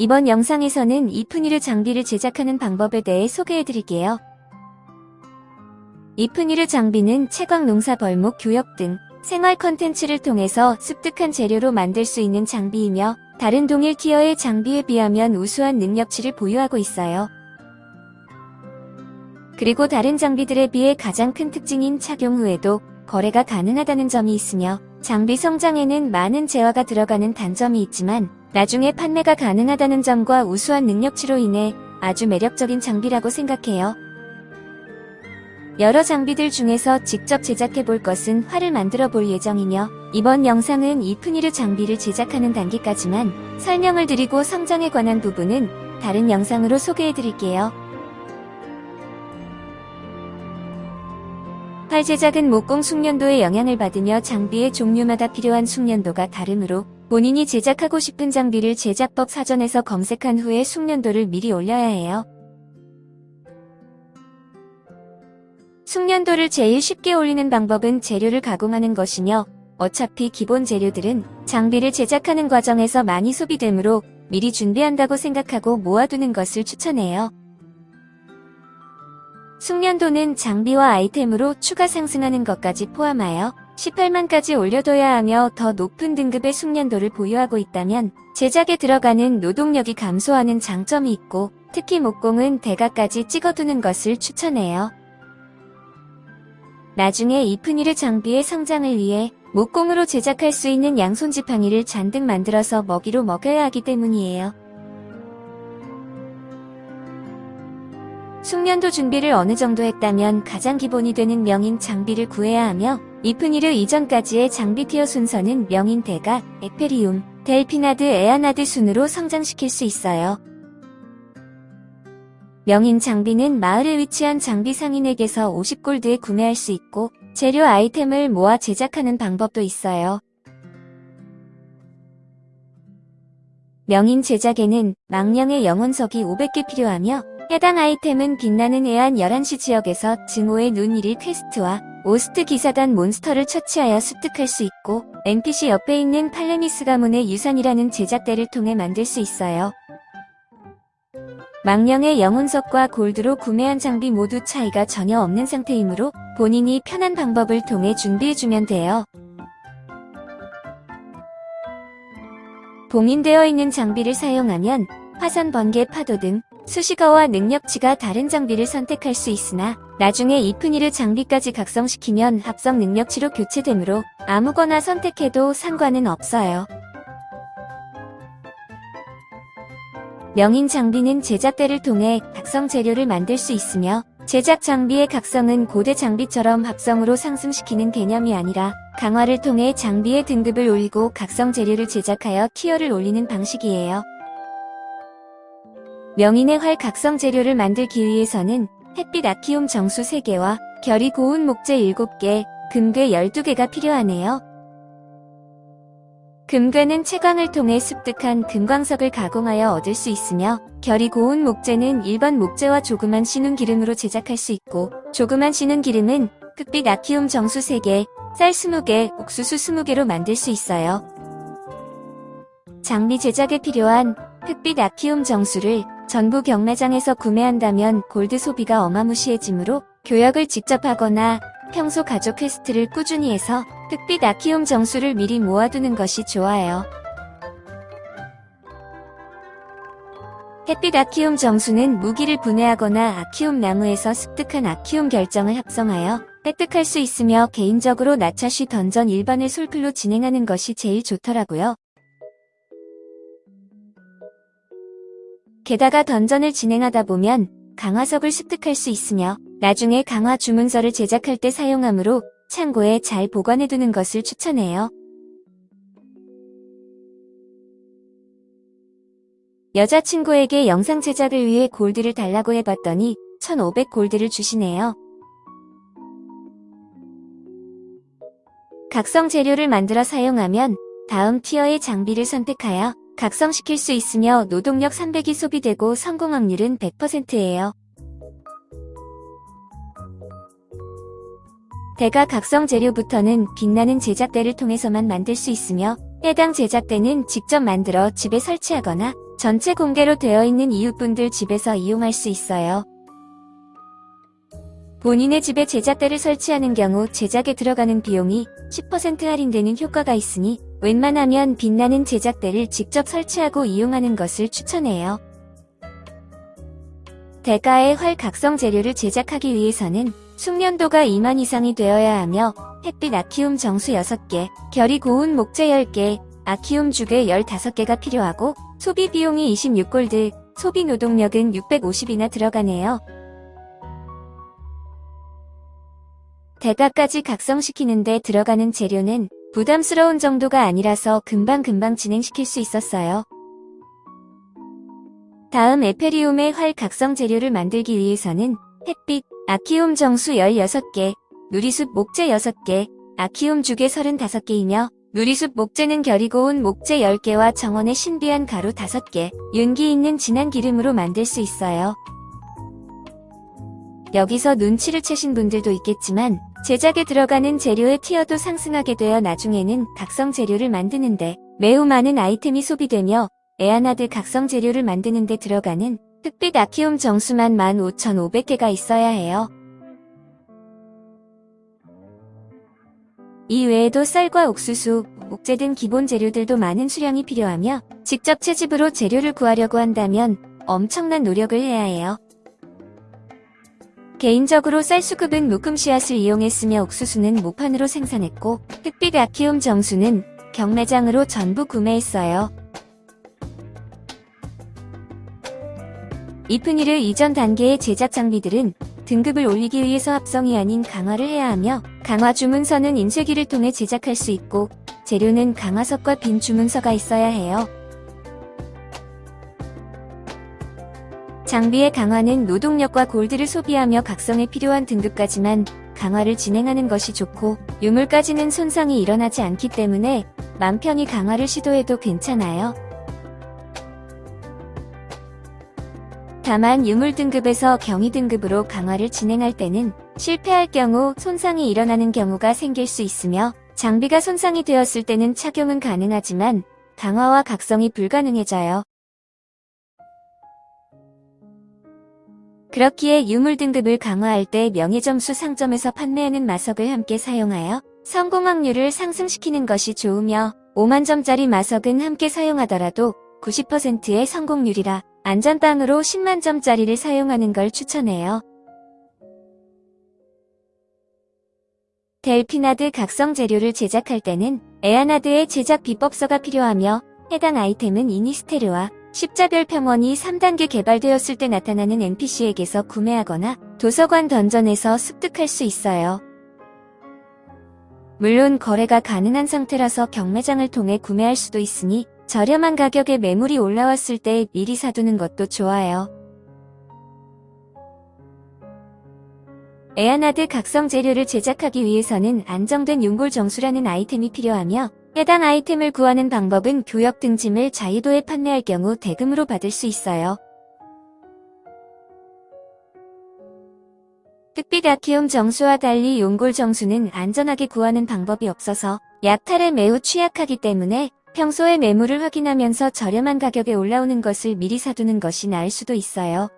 이번 영상에서는 이프니르 장비를 제작하는 방법에 대해 소개해드릴게요. 이프니르 장비는 채광 농사 벌목 교역 등 생활 컨텐츠를 통해서 습득한 재료로 만들 수 있는 장비이며 다른 동일 티어의 장비에 비하면 우수한 능력치를 보유하고 있어요. 그리고 다른 장비들에 비해 가장 큰 특징인 착용 후에도 거래가 가능하다는 점이 있으며 장비 성장에는 많은 재화가 들어가는 단점이 있지만 나중에 판매가 가능하다는 점과 우수한 능력치로 인해 아주 매력적인 장비라고 생각해요. 여러 장비들 중에서 직접 제작해 볼 것은 활을 만들어 볼 예정이며 이번 영상은 이프니르 장비를 제작하는 단계까지만 설명을 드리고 성장에 관한 부분은 다른 영상으로 소개해 드릴게요. 활 제작은 목공 숙련도의 영향을 받으며 장비의 종류마다 필요한 숙련도가 다르므로 본인이 제작하고 싶은 장비를 제작법 사전에서 검색한 후에 숙련도를 미리 올려야 해요. 숙련도를 제일 쉽게 올리는 방법은 재료를 가공하는 것이며 어차피 기본 재료들은 장비를 제작하는 과정에서 많이 소비되므로 미리 준비한다고 생각하고 모아두는 것을 추천해요. 숙련도는 장비와 아이템으로 추가 상승하는 것까지 포함하여 18만까지 올려둬야 하며 더 높은 등급의 숙련도를 보유하고 있다면 제작에 들어가는 노동력이 감소하는 장점이 있고 특히 목공은 대가까지 찍어두는 것을 추천해요. 나중에 이프니르 장비의 성장을 위해 목공으로 제작할 수 있는 양손 지팡이를 잔뜩 만들어서 먹이로 먹여야 하기 때문이에요. 숙련도 준비를 어느 정도 했다면 가장 기본이 되는 명인 장비를 구해야 하며 이프니르 이전까지의 장비 티어 순서는 명인 대가, 에페리움, 델피나드, 에아나드 순으로 성장시킬 수 있어요. 명인 장비는 마을에 위치한 장비 상인에게서 50골드에 구매할 수 있고 재료 아이템을 모아 제작하는 방법도 있어요. 명인 제작에는 망령의 영혼석이 500개 필요하며 해당 아이템은 빛나는 해안 11시 지역에서 증오의 눈 1일 퀘스트와 오스트 기사단 몬스터를 처치하여 습득할 수 있고 NPC 옆에 있는 팔레미스 가문의 유산이라는 제작대를 통해 만들 수 있어요. 망령의 영혼석과 골드로 구매한 장비 모두 차이가 전혀 없는 상태이므로 본인이 편한 방법을 통해 준비해주면 돼요. 봉인되어 있는 장비를 사용하면 화산 번개 파도 등 수식어와 능력치가 다른 장비를 선택할 수 있으나 나중에 이프니르 장비까지 각성시키면 합성 능력치로 교체되므로 아무거나 선택해도 상관은 없어요. 명인 장비는 제작대를 통해 각성 재료를 만들 수 있으며 제작 장비의 각성은 고대 장비처럼 합성으로 상승시키는 개념이 아니라 강화를 통해 장비의 등급을 올리고 각성 재료를 제작하여 티어를 올리는 방식이에요. 명인의 활 각성 재료를 만들기 위해서는 햇빛 아키움 정수 3개와 결이 고운 목재 7개, 금괴 12개가 필요하네요. 금괴는 채광을 통해 습득한 금광석을 가공하여 얻을 수 있으며 결이 고운 목재는 일반 목재와 조그만 신운 기름으로 제작할 수 있고 조그만 신운 기름은 흑빛 아키움 정수 3개, 쌀 20개, 옥수수 20개로 만들 수 있어요. 장비 제작에 필요한 흑빛 아키움 정수를 전부 경매장에서 구매한다면 골드 소비가 어마무시해지므로 교역을 직접 하거나 평소 가족 퀘스트를 꾸준히 해서 햇빛 아키움 정수를 미리 모아두는 것이 좋아요. 햇빛 아키움 정수는 무기를 분해하거나 아키움 나무에서 습득한 아키움 결정을 합성하여 획득할 수 있으며 개인적으로 나차쉬 던전 일반을 솔플로 진행하는 것이 제일 좋더라고요. 게다가 던전을 진행하다 보면 강화석을 습득할 수 있으며 나중에 강화 주문서를 제작할 때 사용하므로 창고에 잘 보관해두는 것을 추천해요. 여자친구에게 영상 제작을 위해 골드를 달라고 해봤더니 1500 골드를 주시네요. 각성 재료를 만들어 사용하면 다음 티어의 장비를 선택하여 각성시킬 수 있으며 노동력 300이 소비되고 성공 확률은 100%예요. 대가 각성 재료부터는 빛나는 제작대를 통해서만 만들 수 있으며 해당 제작대는 직접 만들어 집에 설치하거나 전체 공개로 되어 있는 이웃분들 집에서 이용할 수 있어요. 본인의 집에 제작대를 설치하는 경우 제작에 들어가는 비용이 10% 할인되는 효과가 있으니 웬만하면 빛나는 제작대를 직접 설치하고 이용하는 것을 추천해요. 대가의 활 각성 재료를 제작하기 위해서는 숙련도가 2만 이상이 되어야 하며 햇빛 아키움 정수 6개, 결이 고운 목재 10개, 아키움 주개 15개가 필요하고 소비 비용이 26골드, 소비 노동력은 650이나 들어가네요. 대가까지 각성시키는데 들어가는 재료는 부담스러운 정도가 아니라서 금방금방 진행시킬 수 있었어요. 다음 에페리움의 활 각성 재료를 만들기 위해서는 햇빛, 아키움 정수 16개, 누리숲 목재 6개, 아키움 주개 35개이며 누리숲 목재는 결이 고운 목재 10개와 정원의 신비한 가루 5개, 윤기 있는 진한 기름으로 만들 수 있어요. 여기서 눈치를 채신 분들도 있겠지만 제작에 들어가는 재료의 티어도 상승하게 되어 나중에는 각성 재료를 만드는데 매우 많은 아이템이 소비되며 에아나드 각성 재료를 만드는 데 들어가는 흑빛 아키움 정수만 15,500개가 있어야 해요. 이 외에도 쌀과 옥수수, 목재 등 기본 재료들도 많은 수량이 필요하며 직접 채집으로 재료를 구하려고 한다면 엄청난 노력을 해야 해요. 개인적으로 쌀수급은 묶음 씨앗을 이용했으며 옥수수는 모판으로 생산했고 흑빛 아키움 정수는 경매장으로 전부 구매했어요. 이프니르 이전 단계의 제작 장비들은 등급을 올리기 위해서 합성이 아닌 강화를 해야 하며 강화 주문서는 인쇄기를 통해 제작할 수 있고 재료는 강화석과 빈 주문서가 있어야 해요. 장비의 강화는 노동력과 골드를 소비하며 각성에 필요한 등급까지만 강화를 진행하는 것이 좋고 유물까지는 손상이 일어나지 않기 때문에 맘 편히 강화를 시도해도 괜찮아요. 다만 유물 등급에서 경위 등급으로 강화를 진행할 때는 실패할 경우 손상이 일어나는 경우가 생길 수 있으며 장비가 손상이 되었을 때는 착용은 가능하지만 강화와 각성이 불가능해져요. 그렇기에 유물 등급을 강화할 때 명예점수 상점에서 판매하는 마석을 함께 사용하여 성공 확률을 상승시키는 것이 좋으며 5만점짜리 마석은 함께 사용하더라도 90%의 성공률이라 안전빵으로 10만점짜리를 사용하는 걸 추천해요. 델피나드 각성 재료를 제작할 때는 에아나드의 제작 비법서가 필요하며 해당 아이템은 이니스테르와 십자별 평원이 3단계 개발되었을 때 나타나는 NPC에게서 구매하거나 도서관 던전에서 습득할 수 있어요. 물론 거래가 가능한 상태라서 경매장을 통해 구매할 수도 있으니 저렴한 가격에 매물이 올라왔을 때 미리 사두는 것도 좋아요. 에아나드 각성 재료를 제작하기 위해서는 안정된 용골 정수라는 아이템이 필요하며 해당 아이템을 구하는 방법은 교역 등짐을 자유도에 판매할 경우 대금으로 받을 수 있어요. 흑빛 아키움 정수와 달리 용골 정수는 안전하게 구하는 방법이 없어서 약탈에 매우 취약하기 때문에 평소에 매물을 확인하면서 저렴한 가격에 올라오는 것을 미리 사두는 것이 나을 수도 있어요.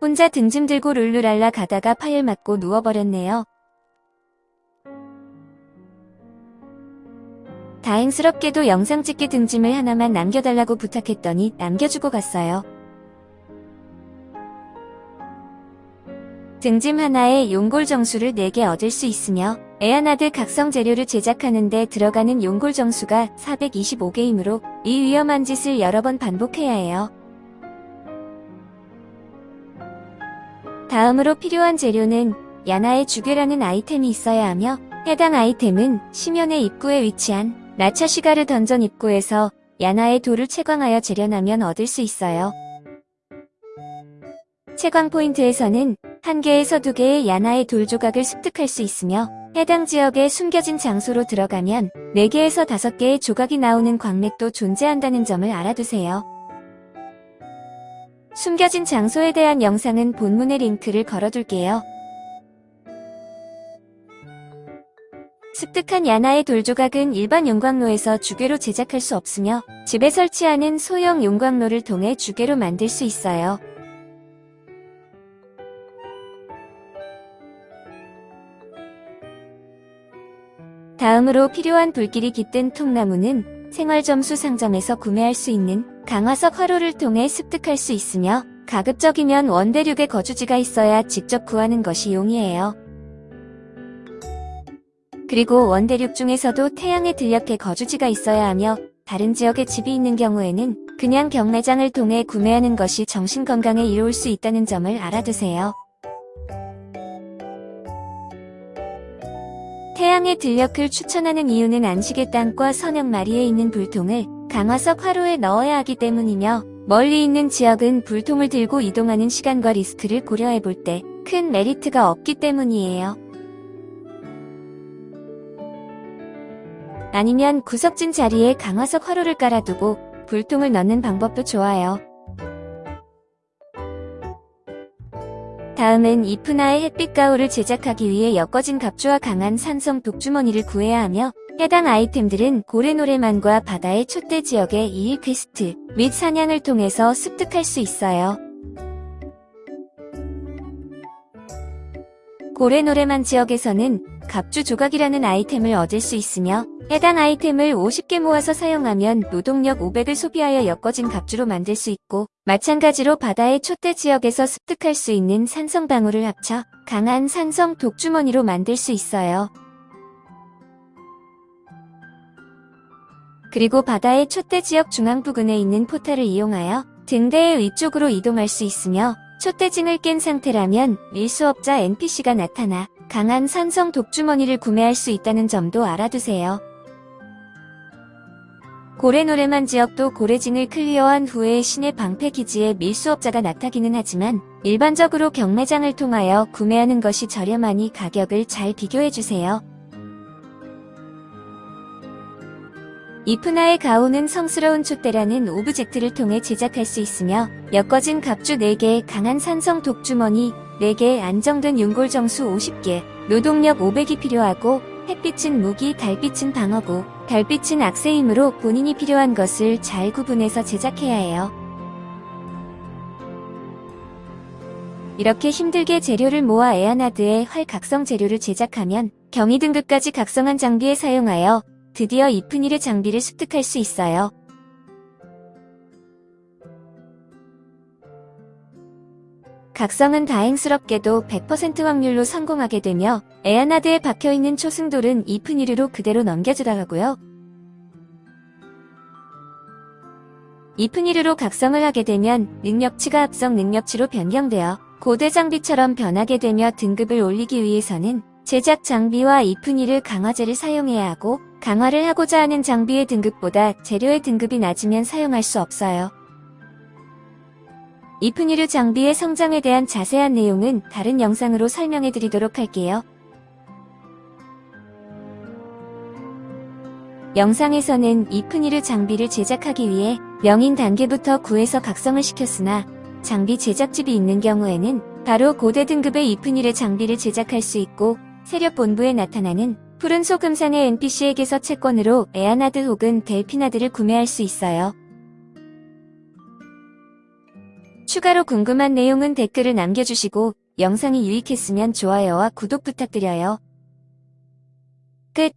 혼자 등짐 들고 룰루랄라 가다가 파열 맞고 누워버렸네요. 다행스럽게도 영상 찍기 등짐을 하나만 남겨달라고 부탁했더니 남겨주고 갔어요. 등짐 하나에 용골 정수를 4개 얻을 수 있으며 에아나드 각성 재료를 제작하는데 들어가는 용골 정수가 425개이므로 이 위험한 짓을 여러 번 반복해야 해요. 다음으로 필요한 재료는 야나의 주괴라는 아이템이 있어야 하며 해당 아이템은 시면의 입구에 위치한 나차시가르 던전 입구에서 야나의 돌을 채광하여 재련하면 얻을 수 있어요. 채광 포인트에서는 한 개에서 두 개의 야나의 돌 조각을 습득할 수 있으며 해당 지역에 숨겨진 장소로 들어가면 4개에서 5개의 조각이 나오는 광맥도 존재한다는 점을 알아두세요. 숨겨진 장소에 대한 영상은 본문의 링크를 걸어둘게요. 습득한 야나의 돌조각은 일반 용광로에서 주괴로 제작할 수 없으며 집에 설치하는 소형 용광로를 통해 주괴로 만들 수 있어요. 다음으로 필요한 불길이 깃든 통나무는 생활점수 상점에서 구매할 수 있는 강화석 화로를 통해 습득할 수 있으며 가급적이면 원대륙에 거주지가 있어야 직접 구하는 것이 용이해요. 그리고 원대륙 중에서도 태양의 들녘에 거주지가 있어야 하며 다른 지역에 집이 있는 경우에는 그냥 경매장을 통해 구매하는 것이 정신건강에 이로울 수 있다는 점을 알아두세요. 태양의 들녘을 추천하는 이유는 안식의 땅과 선역 마리에 있는 불통을 강화석 화로에 넣어야 하기 때문이며 멀리 있는 지역은 불통을 들고 이동하는 시간과 리스크를 고려해 볼 때 큰 메리트가 없기 때문이에요. 아니면 구석진 자리에 강화석 화로를 깔아두고 불통을 넣는 방법도 좋아요. 다음은 이프나의 햇빛 가루를 제작하기 위해 엮어진 갑주와 강한 산성 독주머니를 구해야 하며 해당 아이템들은 고래노래만과 바다의 촛대 지역의 2일 퀘스트 및 사냥을 통해서 습득할 수 있어요. 고래노래만 지역에서는 갑주 조각이라는 아이템을 얻을 수 있으며 해당 아이템을 50개 모아서 사용하면 노동력 500을 소비하여 엮어진 갑주로 만들 수 있고 마찬가지로 바다의 촛대 지역에서 습득할 수 있는 산성 방울을 합쳐 강한 산성 독주머니로 만들 수 있어요. 그리고 바다의 촛대 지역 중앙 부근에 있는 포탈을 이용하여 등대의 위쪽으로 이동할 수 있으며 촛대징을 깬 상태라면 밀수업자 NPC가 나타나 강한 산성 독주머니를 구매할 수 있다는 점도 알아두세요. 고래노래만 지역도 고래징을 clear한 후에 신의 방패 기지에 밀수업자가 나타나기는 하지만 일반적으로 경매장을 통하여 구매하는 것이 저렴하니 가격을 잘 비교해주세요. 이프나의 가루는 성스러운 촛대라는 object를 통해 제작할 수 있으며 엮어진 갑주 4개, 강한 산성 독주머니 4개, 안정된 용골 정수 50개, 노동력 500이 필요하고 햇빛은 무기, 달빛은 방어구, 달빛은 악세이므로 본인이 필요한 것을 잘 구분해서 제작해야 해요. 이렇게 힘들게 재료를 모아 에아나드의 활 각성 재료를 제작하면 경이 등급까지 각성한 장비에 사용하여 드디어 이프니르 장비를 습득할 수 있어요. 각성은 다행스럽게도 100% 확률로 성공하게 되며 에아나드에 박혀있는 초승돌은 이프니르로 그대로 넘겨주더라고요. 이프니르로 각성을 하게 되면 능력치가 합성 능력치로 변경되어 고대 장비처럼 변하게 되며 등급을 올리기 위해서는 제작 장비와 이프니르 강화제를 사용해야 하고 강화를 하고자 하는 장비의 등급보다 재료의 등급이 낮으면 사용할 수 없어요. 이프니르 장비의 성장에 대한 자세한 내용은 다른 영상으로 설명해 드리도록 할게요. 영상에서는 이프니르 장비를 제작하기 위해 명인 단계부터 구해서 각성을 시켰으나 장비 제작집이 있는 경우에는 바로 고대 등급의 이프니르 장비를 제작할 수 있고 세력 본부에 나타나는 푸른 소금상의 NPC에게서 채권으로 에아나드 혹은 델피나드를 구매할 수 있어요. 추가로 궁금한 내용은 댓글을 남겨주시고 영상이 유익했으면 좋아요와 구독 부탁드려요. 끝